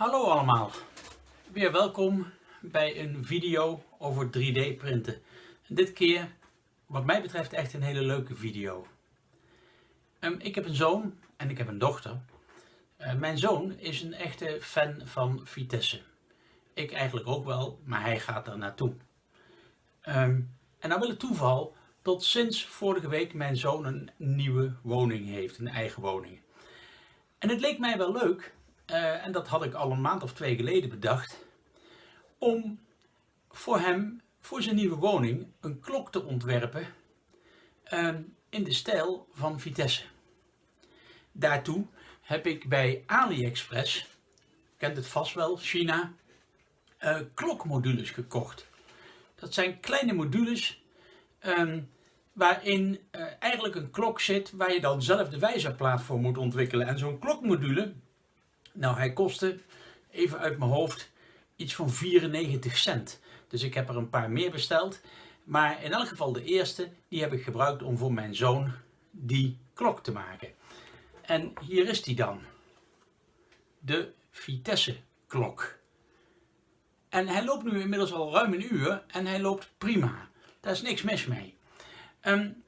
Hallo allemaal, weer welkom bij een video over 3D printen. dit keer, wat mij betreft, echt een hele leuke video. Um, ik heb een zoon en ik heb een dochter. Uh, mijn zoon is een echte fan van Vitesse. Ik eigenlijk ook wel, maar hij gaat er naartoe. Um, en nou wil het toeval tot sinds vorige week mijn zoon een nieuwe woning heeft, een eigen woning. En het leek mij wel leuk uh, en dat had ik al een maand of twee geleden bedacht, om voor hem, voor zijn nieuwe woning, een klok te ontwerpen uh, in de stijl van Vitesse. Daartoe heb ik bij AliExpress, kent het vast wel, China, uh, klokmodules gekocht. Dat zijn kleine modules um, waarin uh, eigenlijk een klok zit waar je dan zelf de wijzerplaat voor moet ontwikkelen. En zo'n klokmodule, nou, hij kostte, even uit mijn hoofd, iets van 94 cent. Dus ik heb er een paar meer besteld. Maar in elk geval de eerste, die heb ik gebruikt om voor mijn zoon die klok te maken. En hier is die dan. De Vitesse klok. En hij loopt nu inmiddels al ruim een uur en hij loopt prima. Daar is niks mis mee. Um,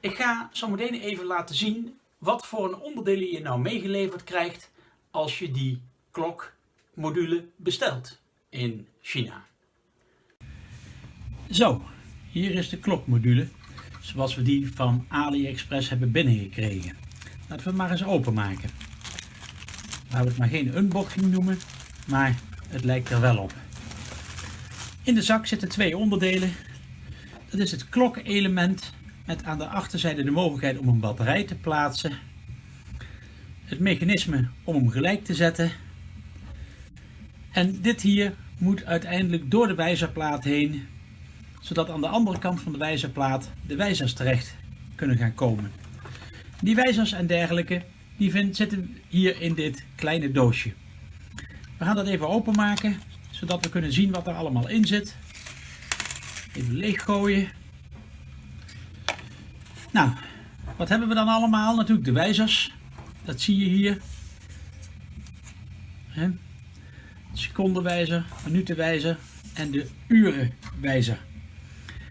ik ga zo meteen even laten zien wat voor een onderdelen je nou meegeleverd krijgt als je die klokmodule bestelt in China. Zo, hier is de klokmodule zoals we die van AliExpress hebben binnengekregen. Laten we het maar eens openmaken. Laten we het maar geen unboxing noemen, maar het lijkt er wel op. In de zak zitten twee onderdelen. Dat is het klokelement met aan de achterzijde de mogelijkheid om een batterij te plaatsen het mechanisme om hem gelijk te zetten. En dit hier moet uiteindelijk door de wijzerplaat heen, zodat aan de andere kant van de wijzerplaat de wijzers terecht kunnen gaan komen. Die wijzers en dergelijke, die zitten hier in dit kleine doosje. We gaan dat even openmaken, zodat we kunnen zien wat er allemaal in zit. Even leeggooien. Nou, wat hebben we dan allemaal? Natuurlijk de wijzers. Dat zie je hier. He. Secondenwijzer, minutenwijzer en de urenwijzer.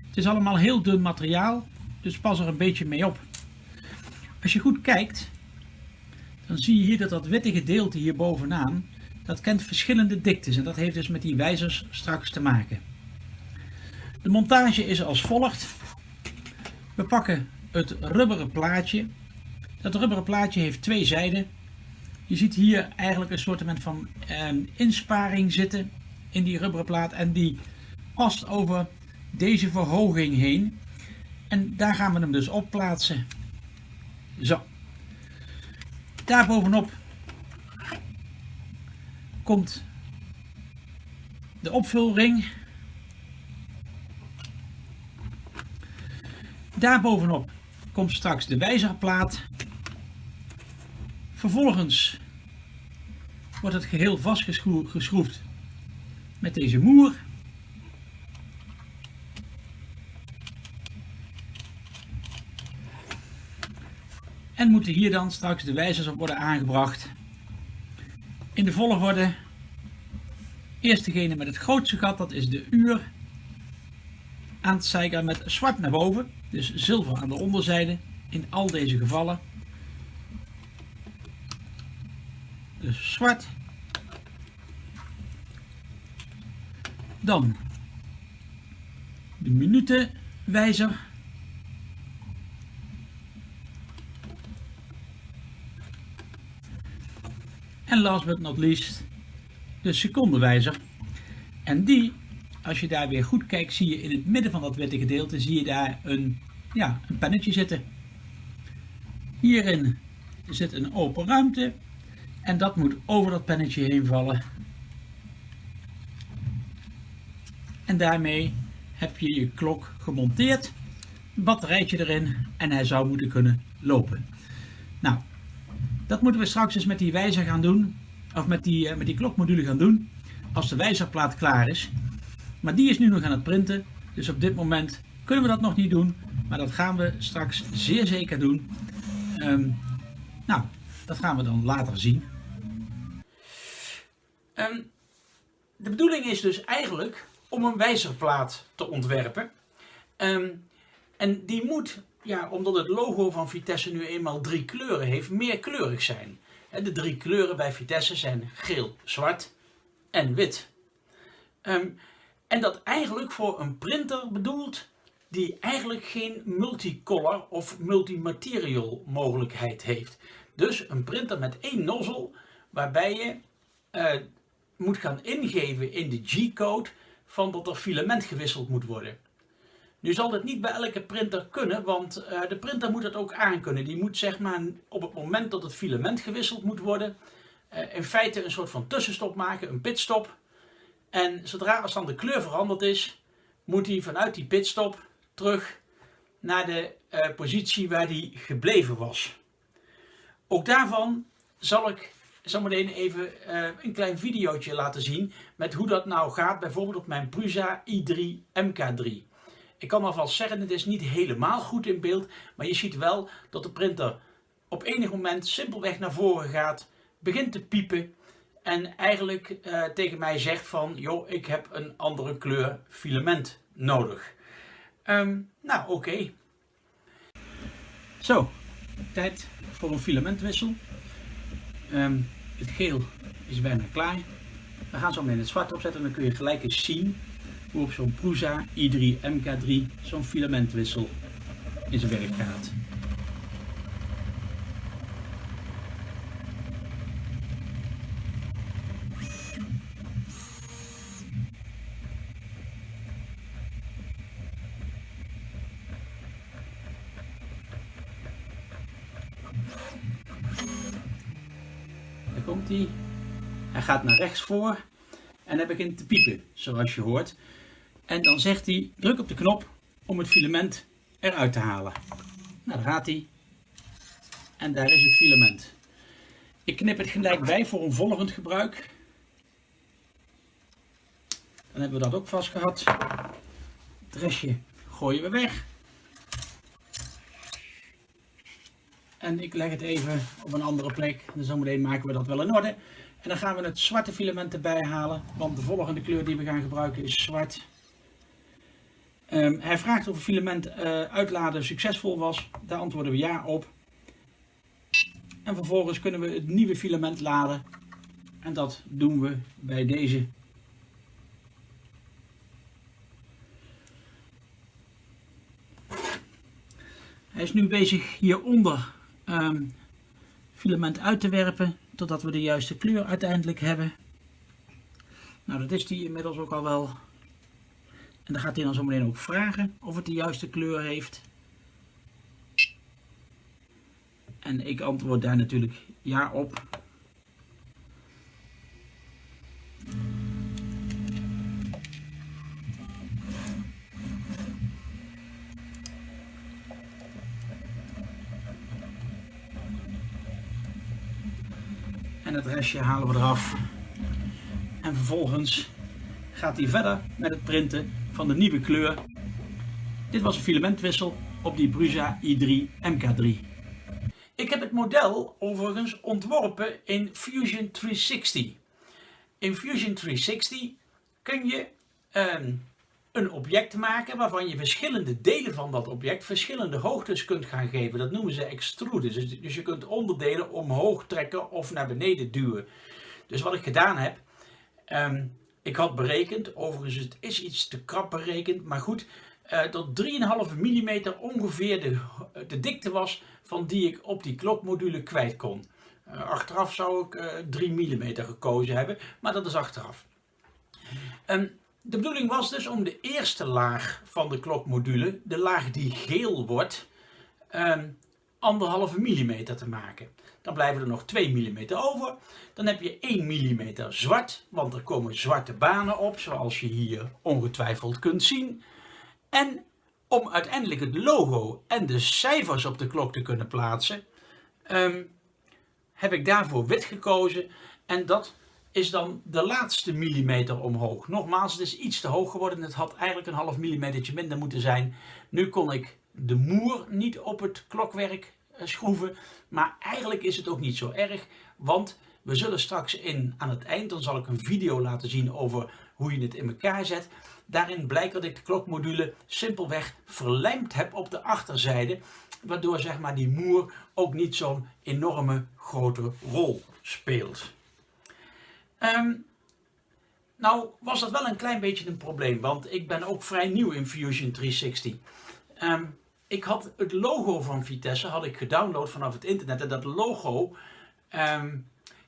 Het is allemaal heel dun materiaal, dus pas er een beetje mee op. Als je goed kijkt, dan zie je hier dat dat witte gedeelte hier bovenaan, dat kent verschillende diktes en dat heeft dus met die wijzers straks te maken. De montage is als volgt. We pakken het rubberen plaatje dat rubberen plaatje heeft twee zijden. Je ziet hier eigenlijk een soort van eh, insparing zitten in die rubberen plaat en die past over deze verhoging heen. En daar gaan we hem dus op plaatsen. Zo. Daar bovenop komt de opvulring. Daar bovenop komt straks de wijzerplaat. Vervolgens wordt het geheel vastgeschroefd met deze moer. En moeten hier dan straks de wijzers op worden aangebracht. In de volgorde, eerst degene met het grootste gat, dat is de uur. Aan het zeiken met zwart naar boven, dus zilver aan de onderzijde in al deze gevallen. Dus zwart. Dan de minutenwijzer. En last but not least de secondenwijzer. En die, als je daar weer goed kijkt, zie je in het midden van dat witte gedeelte, zie je daar een, ja, een pennetje zitten. Hierin zit een open ruimte en dat moet over dat pennetje heen vallen. En daarmee heb je je klok gemonteerd, een batterijtje erin en hij zou moeten kunnen lopen. Nou, dat moeten we straks eens met die wijzer gaan doen, of met die, eh, met die klokmodule gaan doen, als de wijzerplaat klaar is. Maar die is nu nog aan het printen, dus op dit moment kunnen we dat nog niet doen, maar dat gaan we straks zeer zeker doen. Um, nou, dat gaan we dan later zien. Ehm, de bedoeling is dus eigenlijk om een wijzerplaat te ontwerpen. Ehm, en die moet, ja, omdat het logo van Vitesse nu eenmaal drie kleuren heeft, meerkleurig zijn. De drie kleuren bij Vitesse zijn geel, zwart en wit. Ehm, en dat eigenlijk voor een printer bedoeld die eigenlijk geen multicolor of multimaterial mogelijkheid heeft. Dus een printer met één nozzel waarbij je uh, moet gaan ingeven in de G-code van dat er filament gewisseld moet worden. Nu zal dit niet bij elke printer kunnen, want uh, de printer moet het ook aankunnen. Die moet zeg maar op het moment dat het filament gewisseld moet worden, uh, in feite een soort van tussenstop maken, een pitstop. En zodra als dan de kleur veranderd is, moet hij vanuit die pitstop terug naar de uh, positie waar die gebleven was. Ook daarvan zal ik zometeen even uh, een klein videootje laten zien met hoe dat nou gaat, bijvoorbeeld op mijn Prusa i3 MK3. Ik kan alvast zeggen, het is niet helemaal goed in beeld, maar je ziet wel dat de printer op enig moment simpelweg naar voren gaat, begint te piepen en eigenlijk uh, tegen mij zegt van, joh, ik heb een andere kleur filament nodig. Um, nou, oké. Zo, tijd voor een filamentwissel. Um, het geel is bijna klaar. We gaan zo meteen het zwart opzetten en dan kun je gelijk eens zien hoe op zo'n Prusa i3 MK3 zo'n filamentwissel in zijn werk gaat. Komt hij. Hij gaat naar rechts voor en hij begint te piepen, zoals je hoort. En dan zegt hij, druk op de knop om het filament eruit te halen. Nou, daar gaat hij. En daar is het filament. Ik knip het gelijk bij voor een volgend gebruik. Dan hebben we dat ook vast gehad. Het restje gooien we weg. En ik leg het even op een andere plek. En zometeen maken we dat wel in orde. En dan gaan we het zwarte filament erbij halen. Want de volgende kleur die we gaan gebruiken is zwart. Um, hij vraagt of het filament uh, uitladen succesvol was. Daar antwoorden we ja op. En vervolgens kunnen we het nieuwe filament laden. En dat doen we bij deze. Hij is nu bezig hieronder um, filament uit te werpen totdat we de juiste kleur uiteindelijk hebben. Nou, dat is die inmiddels ook al wel. En dan gaat hij dan zo meteen ook vragen of het de juiste kleur heeft. En ik antwoord daar natuurlijk ja op. Het restje halen we eraf. En vervolgens gaat hij verder met het printen van de nieuwe kleur. Dit was een filamentwissel op die Prusa i3 MK3. Ik heb het model overigens ontworpen in Fusion 360. In Fusion 360 kun je ehm, een object maken waarvan je verschillende delen van dat object verschillende hoogtes kunt gaan geven. Dat noemen ze extrude. Dus, dus je kunt onderdelen omhoog trekken of naar beneden duwen. Dus wat ik gedaan heb, um, ik had berekend, overigens het is iets te krap berekend, maar goed, uh, dat 3,5 mm ongeveer de, de dikte was van die ik op die klokmodule kwijt kon. Uh, achteraf zou ik uh, 3 mm gekozen hebben, maar dat is achteraf. Um, de bedoeling was dus om de eerste laag van de klokmodule, de laag die geel wordt, um, anderhalve millimeter te maken. Dan blijven er nog 2 mm over. Dan heb je 1 mm zwart, want er komen zwarte banen op, zoals je hier ongetwijfeld kunt zien. En om uiteindelijk het logo en de cijfers op de klok te kunnen plaatsen, um, heb ik daarvoor wit gekozen. En dat is dan de laatste millimeter omhoog. Nogmaals, het is iets te hoog geworden. Het had eigenlijk een half millimetertje minder moeten zijn. Nu kon ik de moer niet op het klokwerk eh, schroeven. Maar eigenlijk is het ook niet zo erg. Want We zullen straks in, aan het eind, dan zal ik een video laten zien over hoe je het in elkaar zet. Daarin blijkt dat ik de klokmodule simpelweg verlijmd heb op de achterzijde. Waardoor zeg maar, die moer ook niet zo'n enorme grote rol speelt. Ehm, nou was dat wel een klein beetje een probleem, want ik ben ook vrij nieuw in Fusion 360. Ehm, ik had het logo van Vitesse had ik gedownload vanaf het internet en dat logo, ehm,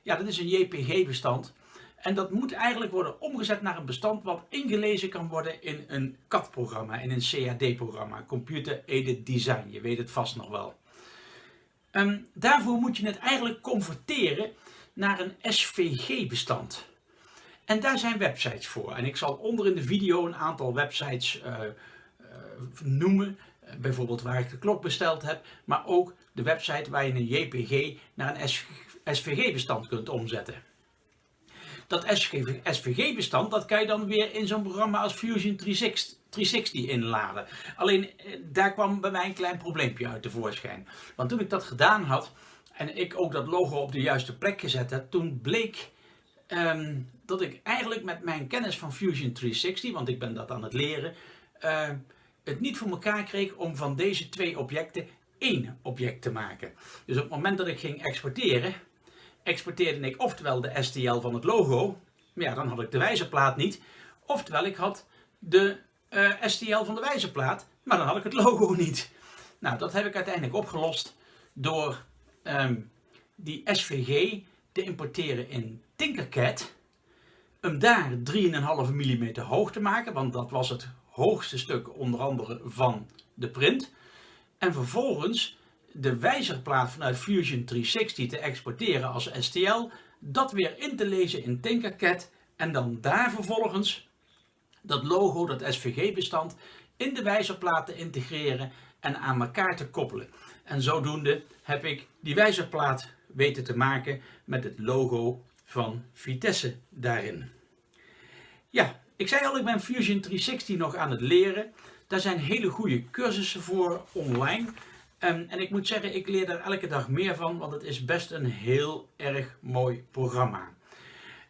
ja dat is een JPG bestand. En dat moet eigenlijk worden omgezet naar een bestand wat ingelezen kan worden in een CAD-programma, in een CAD-programma, Computer Aided Design. Je weet het vast nog wel. Um, daarvoor moet je het eigenlijk converteren naar een SVG-bestand. En daar zijn websites voor. En ik zal onder in de video een aantal websites uh, uh, noemen. bijvoorbeeld waar ik de klok besteld heb. Maar ook de website waar je een JPG naar een SVG-bestand kunt omzetten. Dat SVG-bestand dat kan je dan weer in zo'n programma als Fusion 360, 360 inladen. Alleen eh, daar kwam bij mij een klein probleempje uit tevoorschijn. Want toen ik dat gedaan had en ik ook dat logo op de juiste plek gezet heb, toen bleek um, dat ik eigenlijk met mijn kennis van Fusion 360, want ik ben dat aan het leren, uh, het niet voor elkaar kreeg om van deze twee objecten één object te maken. Dus op het moment dat ik ging exporteren, exporteerde ik oftewel de STL van het logo, maar ja, dan had ik de wijzerplaat niet. Oftewel, ik had de eh, STL van de wijzerplaat, maar dan had ik het logo niet. Nou, dat heb ik uiteindelijk opgelost door um, die SVG te importeren in Tinkercad. Hem daar 3,5 mm hoog te maken, want dat was het hoogste stuk onder andere van de print. En vervolgens de wijzerplaat vanuit Fusion 360 te exporteren als STL, dat weer in te lezen in Tinkercad en dan daar vervolgens dat logo, dat SVG bestand, in de wijzerplaat te integreren en aan elkaar te koppelen. En zodoende heb ik die wijzerplaat weten te maken met het logo van Vitesse daarin. Ja, ik zei al, ik ben Fusion 360 nog aan het leren. Daar zijn hele goede cursussen voor online. Um, en ik moet zeggen, ik leer daar elke dag meer van, want het is best een heel erg mooi programma.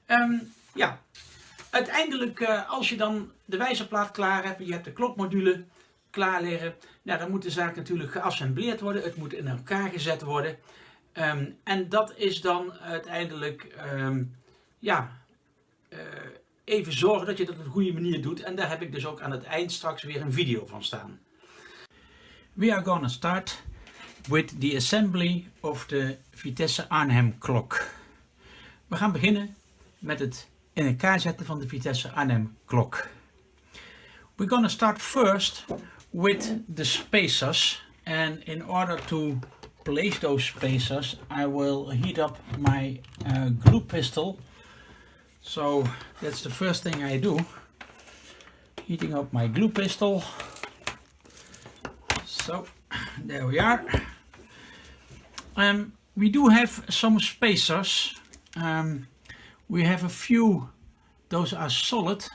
Um, ja, uiteindelijk uh, als je dan de wijzerplaat klaar hebt, je hebt de klokmodule klaar liggen, nou, dan moet de zaak natuurlijk geassembleerd worden, het moet in elkaar gezet worden. Um, en dat is dan uiteindelijk, ja, uh, even zorgen dat je dat op een goede manier doet. En daar heb ik dus ook aan het eind straks weer een video van staan. We are gonna start with the assembly of the Vitesse Arnhem klok. We gaan beginnen met het in elkaar zetten van de Vitesse Arnhem klok. We're gonna start first with the spacers and in order to place those spacers I will heat up my uh, glue pistol So that's the first thing I do. Heating up my glue pistol. So there we are. Um, we do have some spacers. Um, we have a few, those are solid.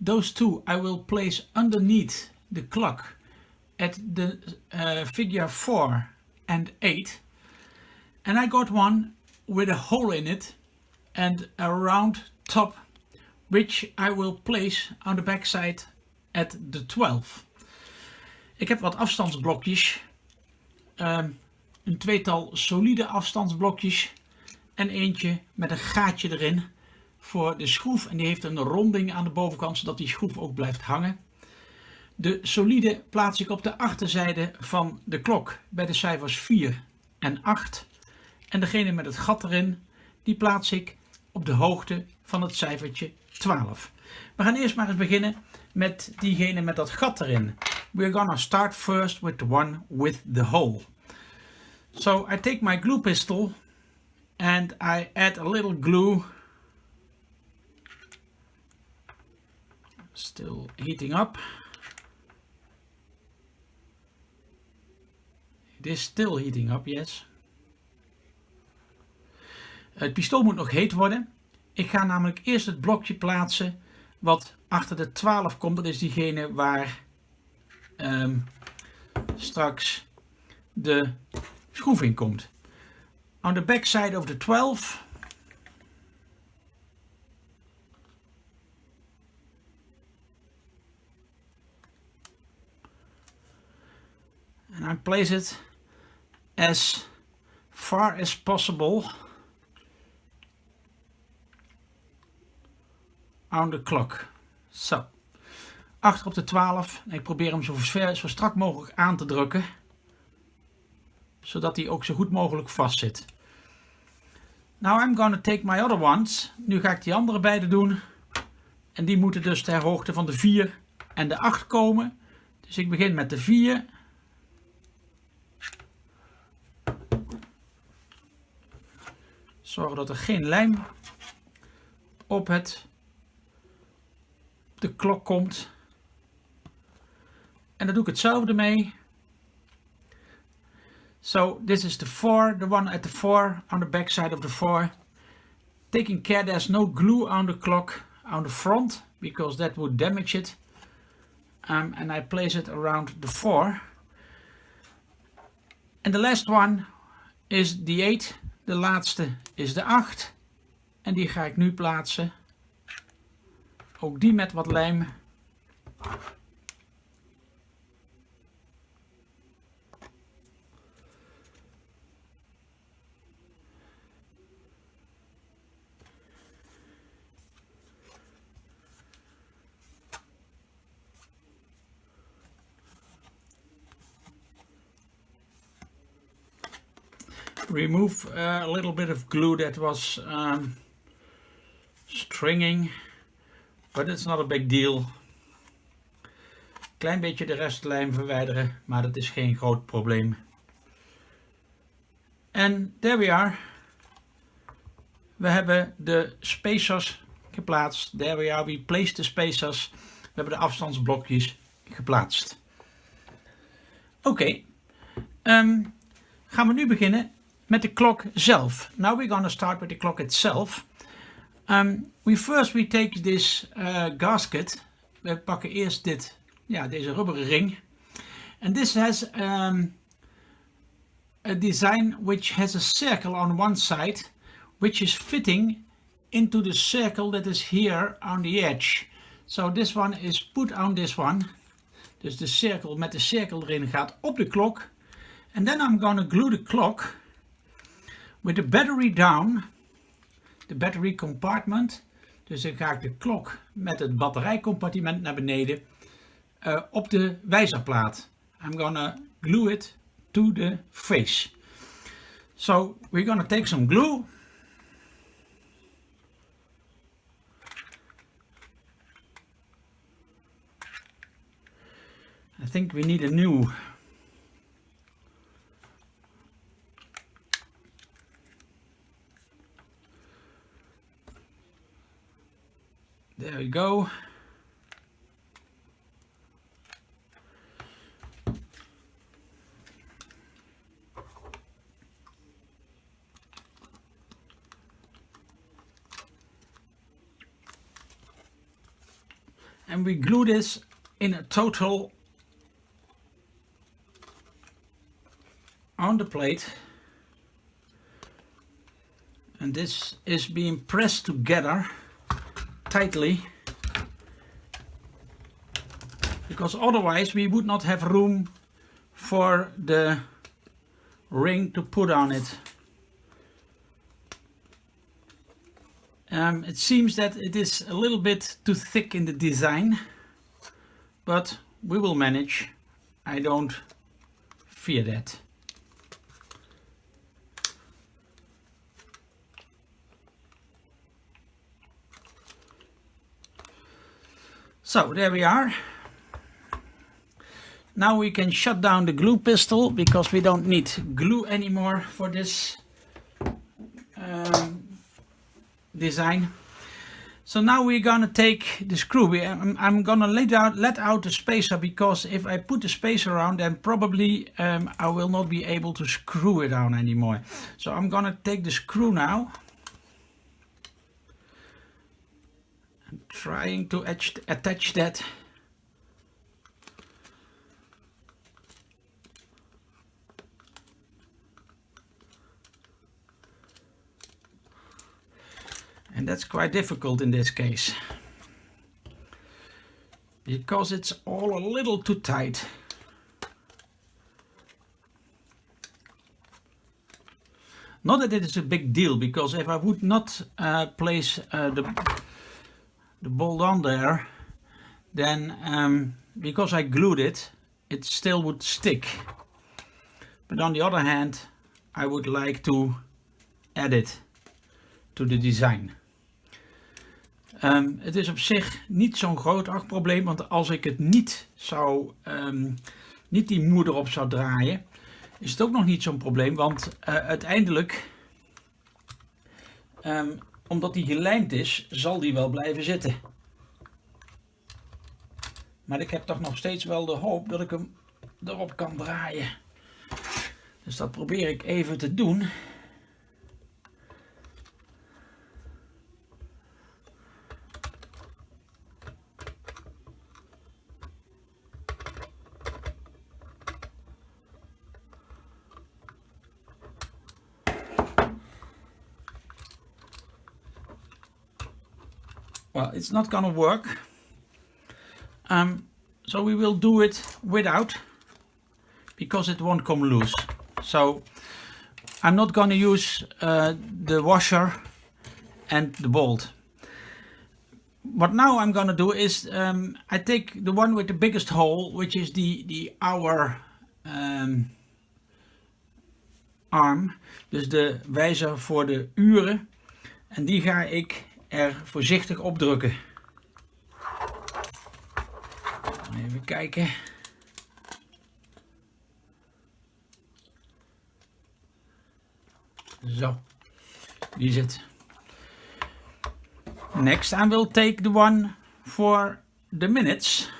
Those two I will place underneath the clock at the uh, figure 4 and 8. And I got one with a hole in it and a round top which I will place on the backside at the 12. Ik heb wat afstandsblokjes, um, een tweetal solide afstandsblokjes en eentje met een gaatje erin voor de schroef en die heeft een ronding aan de bovenkant zodat die schroef ook blijft hangen. De solide plaats ik op de achterzijde van de klok bij de cijfers 4 en 8 en degene met het gat erin die plaats ik op de hoogte van het cijfertje 12. We gaan eerst maar eens beginnen met diegene met dat gat erin. We're gonna start first with the one with the hole. So I take my glue pistol and I add a little glue. Still heating up. It is still heating up, yes. Het pistool moet nog heet worden. Ik ga namelijk eerst het blokje plaatsen wat achter de 12 komt. Dat is diegene waar ehm, straks de schroef in komt. On the backside of the 12 and I place it as far as possible on the clock. Zo. Achter op de 12. Ik probeer hem zo, ver, zo strak mogelijk aan te drukken. Zodat hij ook zo goed mogelijk vast zit. Now I'm going to take my other ones. Nu ga ik die andere beide doen. En die moeten dus ter hoogte van de 4 en de 8 komen. Dus ik begin met de 4. Zorg dat er geen lijm op het de klok komt. En dan doe ik hetzelfde mee. So this is the 4, the one at the 4 on the back side of the 4. Taking care there's no glue on the clock on the front because that would damage it. Um, and I place it around the 4. And the last one is the 8. De laatste is de 8. En die ga ik nu plaatsen. Ook die met wat lijm. Remove uh, a little bit of glue that was um, stringing but it's not a big deal. Klein beetje de restlijm verwijderen maar dat is geen groot probleem. En there we are. We hebben de spacers geplaatst. There we are. We placed the spacers. We hebben de afstandsblokjes geplaatst. Oké. Um, gaan we nu beginnen met de klok zelf. Now we're going to start with the clock itself. Um, we first we take this uh, gasket. We pakken eerst dit, ja, deze rubberen ring. And this has um, a design which has a circle on one side, which is fitting into the circle that is here on the edge. So this one is put on this one. Dus de cirkel met de cirkel erin gaat op de klok. And then I'm going to glue the clock with the battery down, de battery compartment, dus dan ga ik de klok met het batterijcompartiment naar beneden uh, op de wijzerplaat. I'm gonna glue it to the face. So we're gonna take some glue. I think we need a new There we go. And we glue this in a total on the plate and this is being pressed together tightly because otherwise we would not have room for the ring to put on it. Um, it seems that it is a little bit too thick in the design, but we will manage. I don't fear that. So there we are. Now we can shut down the glue pistol because we don't need glue anymore for this um, design. So now we're gonna take the screw. I'm, I'm gonna let out, let out the spacer because if I put the spacer around then probably um, I will not be able to screw it on anymore. So I'm gonna take the screw now. Trying to attach that. And that's quite difficult in this case. Because it's all a little too tight. Not that it is a big deal because if I would not uh, place uh, the the bolt on there, then um, because I glued it, it still would stick. But on the other hand, I would like to add it to the design. Um, het is op zich niet zo'n groot probleem, want als ik het niet zou, um, niet die moeder op zou draaien, is het ook nog niet zo'n probleem, want uh, uiteindelijk, omdat die gelijmd is, zal die wel blijven zitten. Maar ik heb toch nog steeds wel de hoop dat ik hem erop kan draaien. Dus dat probeer ik even te doen. It's not gonna work. Um, so we will do it without because it won't come loose. So I'm not gonna use uh, the washer and the bolt. What now I'm gonna do is um, I take the one with the biggest hole which is the the hour um, arm dus de wijzer voor de uren. En die ga ik er voorzichtig op drukken. Even kijken. Zo, die zit. Next I will take the one for the minutes.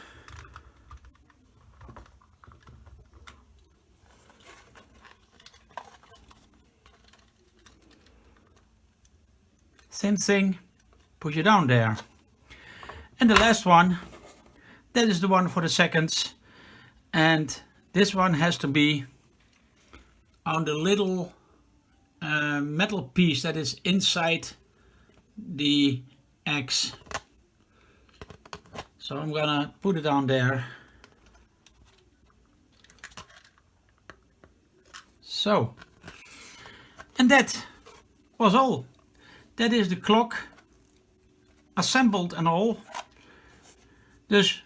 Same thing push it down there. And the last one, that is the one for the seconds. And this one has to be on the little uh, metal piece that is inside the X. So I'm gonna put it on there. So, and that was all. That is the clock assembled en all. Dus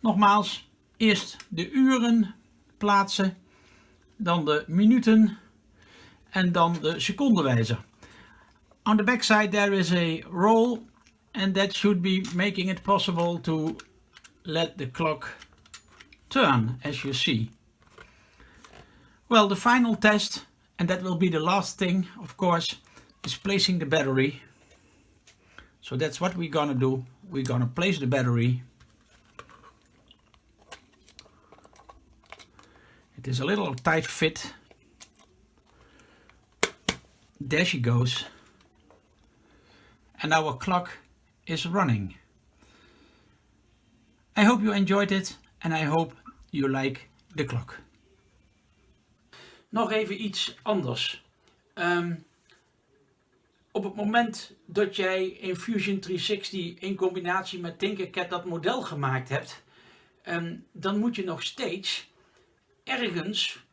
nogmaals, eerst de uren plaatsen, dan de minuten en dan de secondenwijzer. On the back side there is a roll and that should be making it possible to let the clock turn as you see. Well the final test and that will be the last thing of course is placing the battery so that's what we're gonna do. We're gonna place the battery. It is a little tight fit. There she goes. And our clock is running. I hope you enjoyed it and I hope you like the clock. Nog even iets anders. Um, op het moment dat jij in Fusion 360 in combinatie met Tinkercad dat model gemaakt hebt, ehm, dan moet je nog steeds ergens,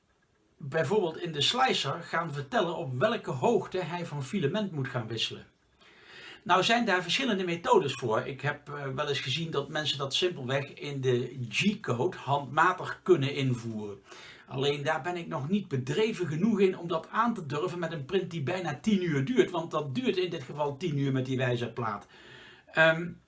bijvoorbeeld in de slicer, gaan vertellen op welke hoogte hij van filament moet gaan wisselen. Nou zijn daar verschillende methodes voor. Ik heb eh, wel eens gezien dat mensen dat simpelweg in de G-code handmatig kunnen invoeren. Alleen daar ben ik nog niet bedreven genoeg in om dat aan te durven met een print die bijna 10 uur duurt. Want dat duurt in dit geval 10 uur met die wijzerplaat. Um,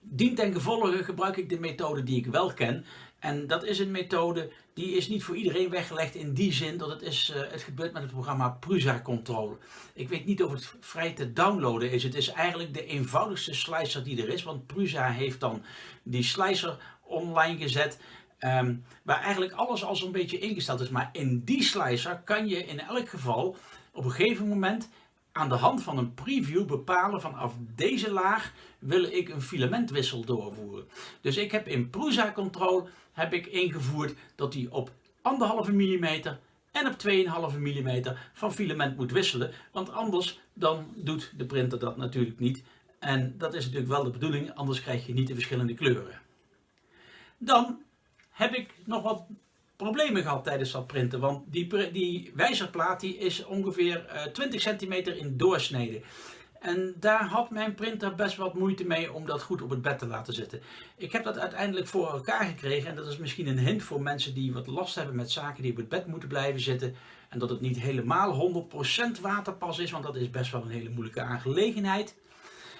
dien ten gevolge gebruik ik de methode die ik wel ken. En dat is een methode die is niet voor iedereen weggelegd in die zin dat het, is, uh, het gebeurt met het programma Prusa Control. Ik weet niet of het vrij te downloaden is. Het is eigenlijk de eenvoudigste slicer die er is. Want Prusa heeft dan die slicer online gezet. Ehm, waar eigenlijk alles al zo'n beetje ingesteld is. Maar in die slicer kan je in elk geval op een gegeven moment aan de hand van een preview bepalen vanaf deze laag wil ik een filamentwissel doorvoeren. Dus ik heb in Prusa Control heb ik ingevoerd dat hij op 1,5 mm en op 2,5 mm van filament moet wisselen. Want anders dan doet de printer dat natuurlijk niet. En dat is natuurlijk wel de bedoeling, anders krijg je niet de verschillende kleuren. Dan heb ik nog wat problemen gehad tijdens dat printen. Want die, die wijzerplaat die is ongeveer 20 centimeter in doorsnede. En daar had mijn printer best wat moeite mee om dat goed op het bed te laten zitten. Ik heb dat uiteindelijk voor elkaar gekregen en dat is misschien een hint voor mensen die wat last hebben met zaken die op het bed moeten blijven zitten. En dat het niet helemaal 100% waterpas is, want dat is best wel een hele moeilijke aangelegenheid.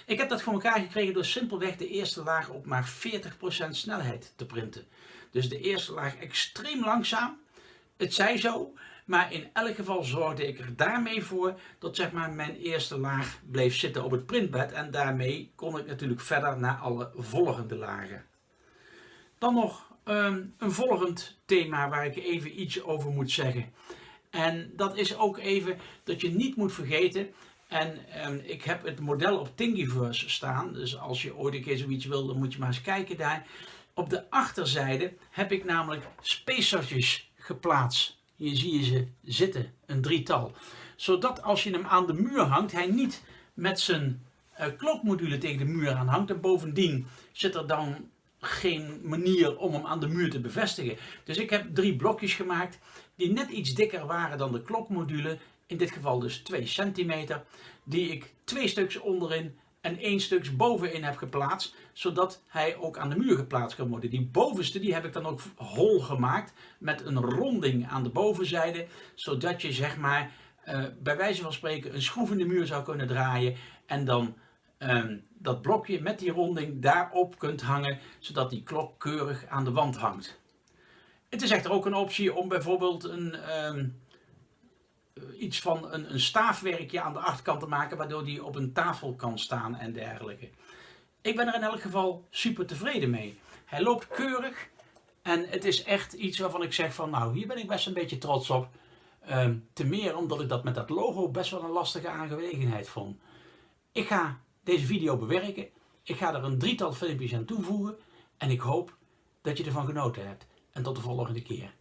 Ik heb dat voor elkaar gekregen door simpelweg de eerste laag op maar 40% snelheid te printen. Dus de eerste laag extreem langzaam. Het zij zo, maar in elk geval zorgde ik er daarmee voor dat zeg maar, mijn eerste laag bleef zitten op het printbed. En daarmee kon ik natuurlijk verder naar alle volgende lagen. Dan nog um, een volgend thema waar ik even iets over moet zeggen. En dat is ook even dat je niet moet vergeten en um, ik heb het model op Thingiverse staan. Dus als je ooit een keer zoiets wil, dan moet je maar eens kijken daar. Op de achterzijde heb ik namelijk spacertjes geplaatst. Hier zie je ze zitten, een drietal. Zodat als je hem aan de muur hangt, hij niet met zijn uh, klokmodule tegen de muur aan hangt. En bovendien zit er dan geen manier om hem aan de muur te bevestigen. Dus ik heb drie blokjes gemaakt die net iets dikker waren dan de klokmodule. In dit geval dus 2 centimeter. Die ik twee stuks onderin en één stuk bovenin heb geplaatst, zodat hij ook aan de muur geplaatst kan worden. Die bovenste die heb ik dan ook hol gemaakt met een ronding aan de bovenzijde, zodat je zeg maar uh, bij wijze van spreken een schroef in de muur zou kunnen draaien en dan um, dat blokje met die ronding daarop kunt hangen, zodat die klok keurig aan de wand hangt. Het is echter ook een optie om bijvoorbeeld een, um, iets van een, een staafwerkje aan de achterkant te maken, waardoor die op een tafel kan staan en dergelijke. Ik ben er in elk geval super tevreden mee. Hij loopt keurig en het is echt iets waarvan ik zeg van nou hier ben ik best een beetje trots op. Um, te meer omdat ik dat met dat logo best wel een lastige aangelegenheid vond. Ik ga deze video bewerken. Ik ga er een drietal filmpjes aan toevoegen. En ik hoop dat je ervan genoten hebt. En tot de volgende keer.